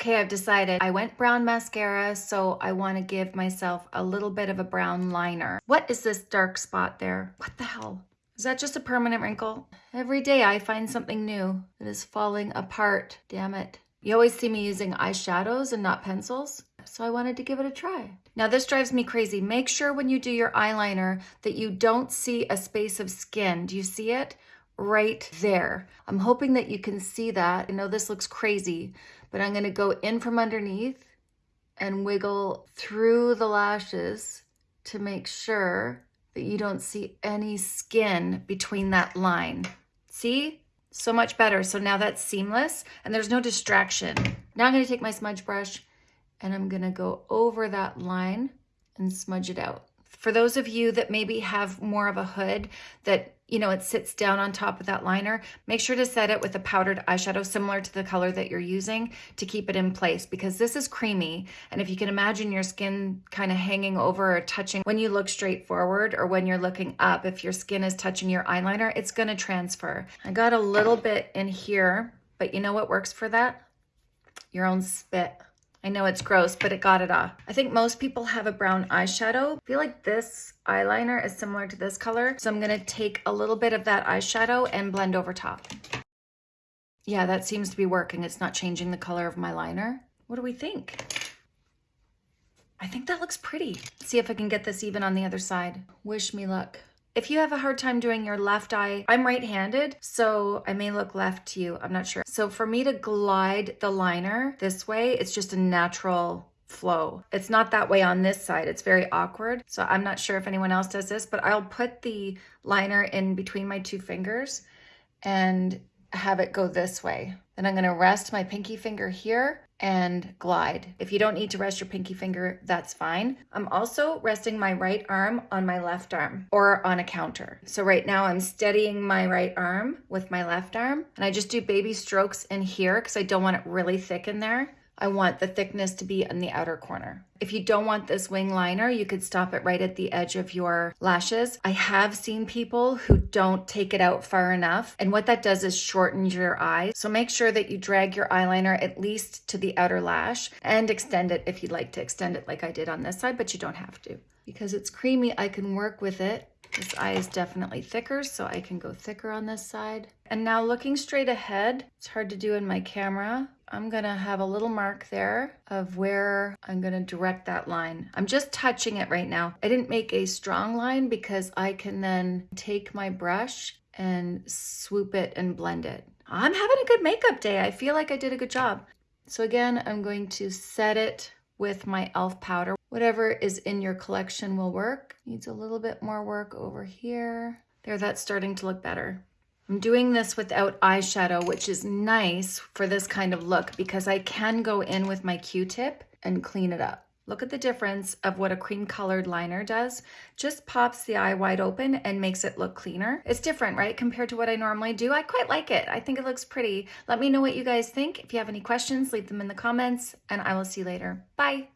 Okay, I've decided I went brown mascara, so I want to give myself a little bit of a brown liner. What is this dark spot there? What the hell? Is that just a permanent wrinkle? Every day I find something new that is falling apart. Damn it. You always see me using eyeshadows and not pencils, so I wanted to give it a try. Now this drives me crazy. Make sure when you do your eyeliner that you don't see a space of skin. Do you see it? Right there. I'm hoping that you can see that. I know this looks crazy, but I'm gonna go in from underneath and wiggle through the lashes to make sure that you don't see any skin between that line. See? So much better. So now that's seamless and there's no distraction. Now I'm gonna take my smudge brush and I'm gonna go over that line and smudge it out. For those of you that maybe have more of a hood that, you know, it sits down on top of that liner, make sure to set it with a powdered eyeshadow similar to the color that you're using to keep it in place because this is creamy. And if you can imagine your skin kind of hanging over or touching when you look straight forward or when you're looking up, if your skin is touching your eyeliner, it's gonna transfer. I got a little bit in here, but you know what works for that? Your own spit. I know it's gross, but it got it off. I think most people have a brown eyeshadow. I feel like this eyeliner is similar to this color. So I'm gonna take a little bit of that eyeshadow and blend over top. Yeah, that seems to be working. It's not changing the color of my liner. What do we think? I think that looks pretty. Let's see if I can get this even on the other side. Wish me luck. If you have a hard time doing your left eye, I'm right-handed, so I may look left to you. I'm not sure. So for me to glide the liner this way, it's just a natural flow. It's not that way on this side. It's very awkward. So I'm not sure if anyone else does this, but I'll put the liner in between my two fingers and have it go this way. Then I'm gonna rest my pinky finger here and glide. If you don't need to rest your pinky finger, that's fine. I'm also resting my right arm on my left arm or on a counter. So right now I'm steadying my right arm with my left arm and I just do baby strokes in here because I don't want it really thick in there. I want the thickness to be in the outer corner. If you don't want this wing liner, you could stop it right at the edge of your lashes. I have seen people who don't take it out far enough. And what that does is shortens your eye. So make sure that you drag your eyeliner at least to the outer lash and extend it if you'd like to extend it like I did on this side, but you don't have to. Because it's creamy, I can work with it. This eye is definitely thicker, so I can go thicker on this side. And now looking straight ahead, it's hard to do in my camera, I'm gonna have a little mark there of where I'm gonna direct that line. I'm just touching it right now. I didn't make a strong line because I can then take my brush and swoop it and blend it. I'm having a good makeup day. I feel like I did a good job. So again, I'm going to set it with my e.l.f. powder. Whatever is in your collection will work. Needs a little bit more work over here. There, that's starting to look better. I'm doing this without eyeshadow, which is nice for this kind of look because I can go in with my Q-tip and clean it up. Look at the difference of what a cream colored liner does. Just pops the eye wide open and makes it look cleaner. It's different, right? Compared to what I normally do. I quite like it. I think it looks pretty. Let me know what you guys think. If you have any questions, leave them in the comments and I will see you later. Bye.